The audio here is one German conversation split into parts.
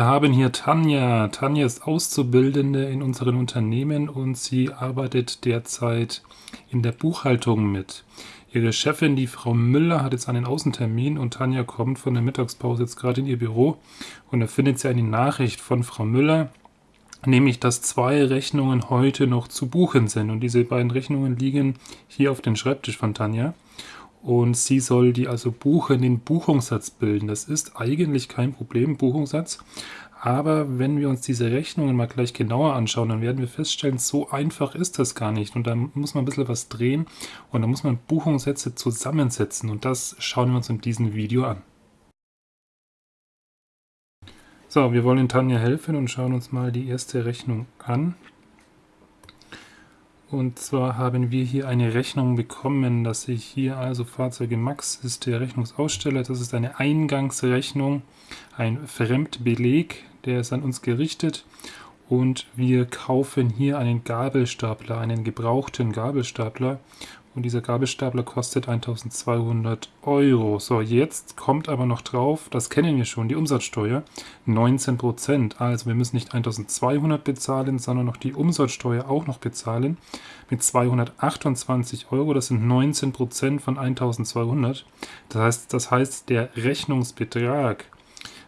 Wir haben hier Tanja. Tanja ist Auszubildende in unseren Unternehmen und sie arbeitet derzeit in der Buchhaltung mit. Ihre Chefin, die Frau Müller, hat jetzt einen Außentermin und Tanja kommt von der Mittagspause jetzt gerade in ihr Büro und da findet sie eine Nachricht von Frau Müller, nämlich dass zwei Rechnungen heute noch zu buchen sind und diese beiden Rechnungen liegen hier auf dem Schreibtisch von Tanja und sie soll die also buchen, den Buchungssatz bilden. Das ist eigentlich kein Problem, Buchungssatz. Aber wenn wir uns diese Rechnungen mal gleich genauer anschauen, dann werden wir feststellen, so einfach ist das gar nicht. Und da muss man ein bisschen was drehen und da muss man Buchungssätze zusammensetzen. Und das schauen wir uns in diesem Video an. So, wir wollen Tanja helfen und schauen uns mal die erste Rechnung an. Und zwar haben wir hier eine Rechnung bekommen, dass sich hier also Fahrzeuge Max ist der Rechnungsaussteller. Das ist eine Eingangsrechnung, ein Fremdbeleg, der ist an uns gerichtet. Und wir kaufen hier einen Gabelstapler, einen gebrauchten Gabelstapler. Und dieser Gabelstapler kostet 1200 Euro. So, jetzt kommt aber noch drauf, das kennen wir schon, die Umsatzsteuer, 19%. Also wir müssen nicht 1200 bezahlen, sondern noch die Umsatzsteuer auch noch bezahlen mit 228 Euro. Das sind 19% von 1200. Das heißt, das heißt, der Rechnungsbetrag,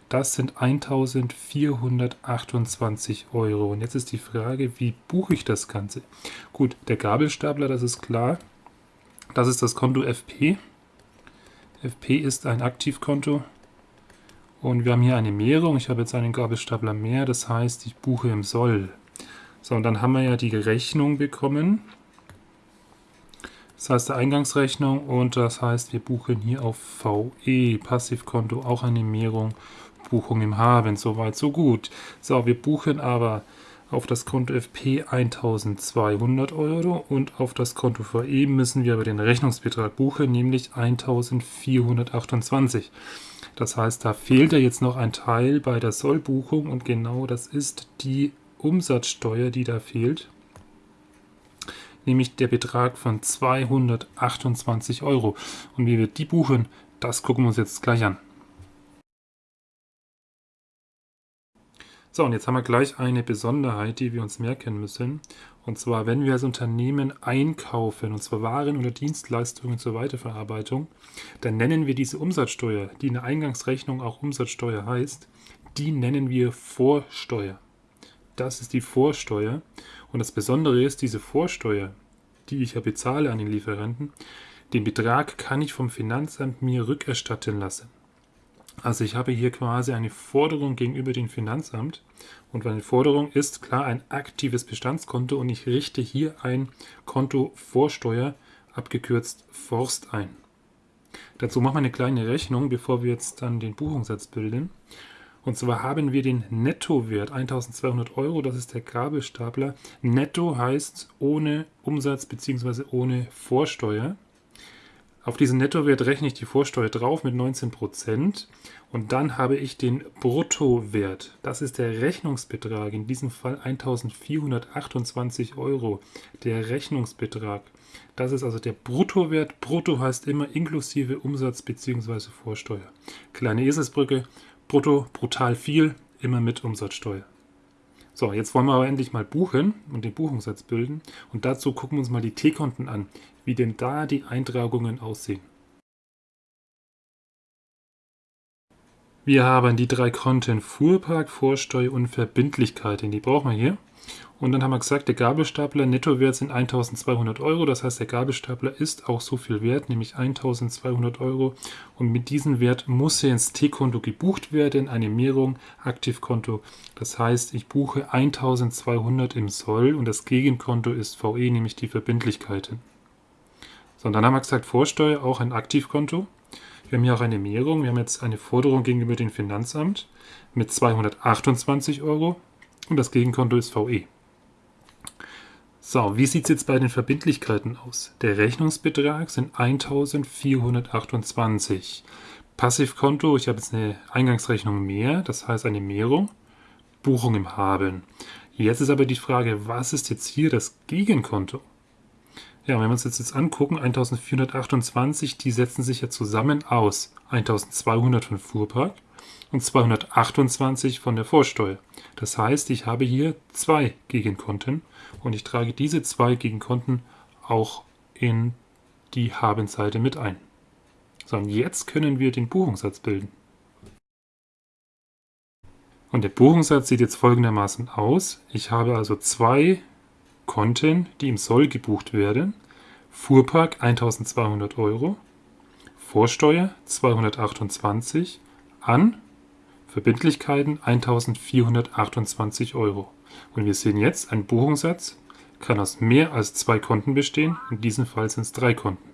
das sind 1428 Euro. Und jetzt ist die Frage, wie buche ich das Ganze? Gut, der Gabelstapler, das ist klar. Das ist das Konto FP. FP ist ein Aktivkonto. Und wir haben hier eine Mehrung. Ich habe jetzt einen Gabelstapler mehr. Das heißt, ich buche im Soll. So, und dann haben wir ja die Rechnung bekommen. Das heißt, der Eingangsrechnung. Und das heißt, wir buchen hier auf VE, Passivkonto, auch eine Mehrung. Buchung im Haben. Soweit, so gut. So, wir buchen aber auf das Konto FP 1200 Euro und auf das Konto VE müssen wir aber den Rechnungsbetrag buchen, nämlich 1428. Das heißt, da fehlt ja jetzt noch ein Teil bei der Sollbuchung und genau das ist die Umsatzsteuer, die da fehlt, nämlich der Betrag von 228 Euro. Und wie wir die buchen, das gucken wir uns jetzt gleich an. So, und jetzt haben wir gleich eine Besonderheit, die wir uns merken müssen. Und zwar, wenn wir als Unternehmen einkaufen, und zwar Waren oder Dienstleistungen zur Weiterverarbeitung, dann nennen wir diese Umsatzsteuer, die in der Eingangsrechnung auch Umsatzsteuer heißt, die nennen wir Vorsteuer. Das ist die Vorsteuer. Und das Besondere ist, diese Vorsteuer, die ich ja bezahle an den Lieferanten, den Betrag kann ich vom Finanzamt mir rückerstatten lassen. Also ich habe hier quasi eine Forderung gegenüber dem Finanzamt und meine Forderung ist klar ein aktives Bestandskonto und ich richte hier ein Konto Vorsteuer, abgekürzt Forst ein. Dazu machen wir eine kleine Rechnung, bevor wir jetzt dann den Buchungssatz bilden. Und zwar haben wir den Nettowert 1200 Euro, das ist der Gabelstapler. Netto heißt ohne Umsatz bzw. ohne Vorsteuer. Auf diesen Nettowert rechne ich die Vorsteuer drauf mit 19% und dann habe ich den Bruttowert. Das ist der Rechnungsbetrag, in diesem Fall 1428 Euro. Der Rechnungsbetrag. Das ist also der Bruttowert. Brutto heißt immer inklusive Umsatz bzw. Vorsteuer. Kleine Eselsbrücke. Brutto, brutal viel, immer mit Umsatzsteuer. So, jetzt wollen wir aber endlich mal buchen und den Buchungssatz bilden. Und dazu gucken wir uns mal die T-Konten an, wie denn da die Eintragungen aussehen. Wir haben die drei Konten Fuhrpark, Vorsteuer und Verbindlichkeiten. Die brauchen wir hier. Und dann haben wir gesagt, der Gabelstapler Nettowert sind 1200 Euro. Das heißt, der Gabelstapler ist auch so viel wert, nämlich 1200 Euro. Und mit diesem Wert muss er ins T-Konto gebucht werden, eine Mehrung, Aktivkonto. Das heißt, ich buche 1200 im Soll und das Gegenkonto ist VE, nämlich die Verbindlichkeiten. So, und dann haben wir gesagt, Vorsteuer auch ein Aktivkonto. Wir haben hier auch eine Mehrung. Wir haben jetzt eine Forderung gegenüber dem Finanzamt mit 228 Euro und das Gegenkonto ist VE. So, wie sieht es jetzt bei den Verbindlichkeiten aus? Der Rechnungsbetrag sind 1428. Passivkonto, ich habe jetzt eine Eingangsrechnung mehr, das heißt eine Mehrung. Buchung im Haben. Jetzt ist aber die Frage, was ist jetzt hier das Gegenkonto? Ja, wenn wir uns das jetzt angucken, 1428, die setzen sich ja zusammen aus 1200 von Fuhrpark und 228 von der Vorsteuer. Das heißt, ich habe hier zwei Gegenkonten und ich trage diese zwei Gegenkonten auch in die Habenseite mit ein. So, und jetzt können wir den Buchungssatz bilden. Und der Buchungssatz sieht jetzt folgendermaßen aus. Ich habe also zwei Konten, die im Soll gebucht werden. Fuhrpark 1200 Euro, Vorsteuer 228 an Verbindlichkeiten 1428 Euro. Und wir sehen jetzt, ein Buchungssatz kann aus mehr als zwei Konten bestehen. In diesem Fall sind es drei Konten.